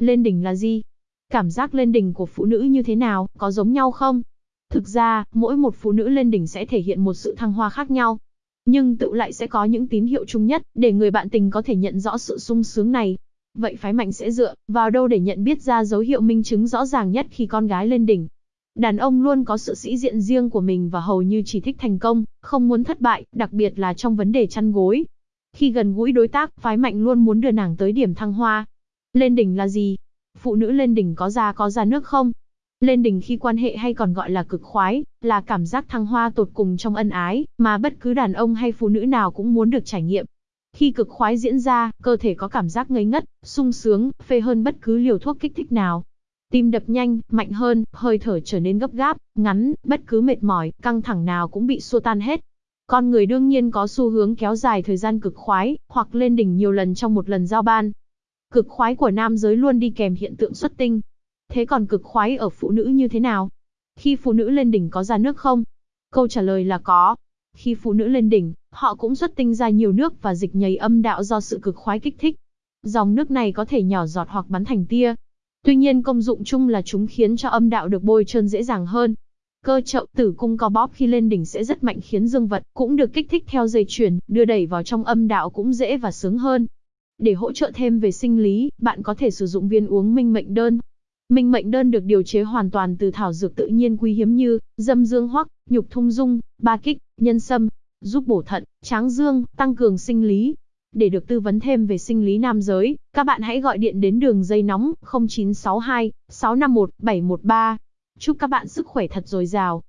Lên đỉnh là gì? Cảm giác lên đỉnh của phụ nữ như thế nào, có giống nhau không? Thực ra, mỗi một phụ nữ lên đỉnh sẽ thể hiện một sự thăng hoa khác nhau. Nhưng tự lại sẽ có những tín hiệu chung nhất, để người bạn tình có thể nhận rõ sự sung sướng này. Vậy phái mạnh sẽ dựa vào đâu để nhận biết ra dấu hiệu minh chứng rõ ràng nhất khi con gái lên đỉnh? Đàn ông luôn có sự sĩ diện riêng của mình và hầu như chỉ thích thành công, không muốn thất bại, đặc biệt là trong vấn đề chăn gối. Khi gần gũi đối tác, phái mạnh luôn muốn đưa nàng tới điểm thăng hoa. Lên đỉnh là gì? Phụ nữ lên đỉnh có ra có ra nước không? Lên đỉnh khi quan hệ hay còn gọi là cực khoái, là cảm giác thăng hoa tột cùng trong ân ái, mà bất cứ đàn ông hay phụ nữ nào cũng muốn được trải nghiệm. Khi cực khoái diễn ra, cơ thể có cảm giác ngây ngất, sung sướng, phê hơn bất cứ liều thuốc kích thích nào. Tim đập nhanh, mạnh hơn, hơi thở trở nên gấp gáp, ngắn, bất cứ mệt mỏi, căng thẳng nào cũng bị xua tan hết. Con người đương nhiên có xu hướng kéo dài thời gian cực khoái, hoặc lên đỉnh nhiều lần trong một lần giao ban. Cực khoái của nam giới luôn đi kèm hiện tượng xuất tinh. Thế còn cực khoái ở phụ nữ như thế nào? Khi phụ nữ lên đỉnh có ra nước không? Câu trả lời là có. Khi phụ nữ lên đỉnh, họ cũng xuất tinh ra nhiều nước và dịch nhầy âm đạo do sự cực khoái kích thích. Dòng nước này có thể nhỏ giọt hoặc bắn thành tia, Tuy nhiên công dụng chung là chúng khiến cho âm đạo được bôi trơn dễ dàng hơn. Cơ chậu tử cung co bóp khi lên đỉnh sẽ rất mạnh khiến dương vật cũng được kích thích theo dây chuyển, đưa đẩy vào trong âm đạo cũng dễ và sướng hơn. Để hỗ trợ thêm về sinh lý, bạn có thể sử dụng viên uống minh mệnh đơn. Minh mệnh đơn được điều chế hoàn toàn từ thảo dược tự nhiên quý hiếm như dâm dương hoắc, nhục thung dung, ba kích, nhân sâm, giúp bổ thận, tráng dương, tăng cường sinh lý, để được tư vấn thêm về sinh lý nam giới, các bạn hãy gọi điện đến đường dây nóng 0962 651 713. Chúc các bạn sức khỏe thật dồi dào.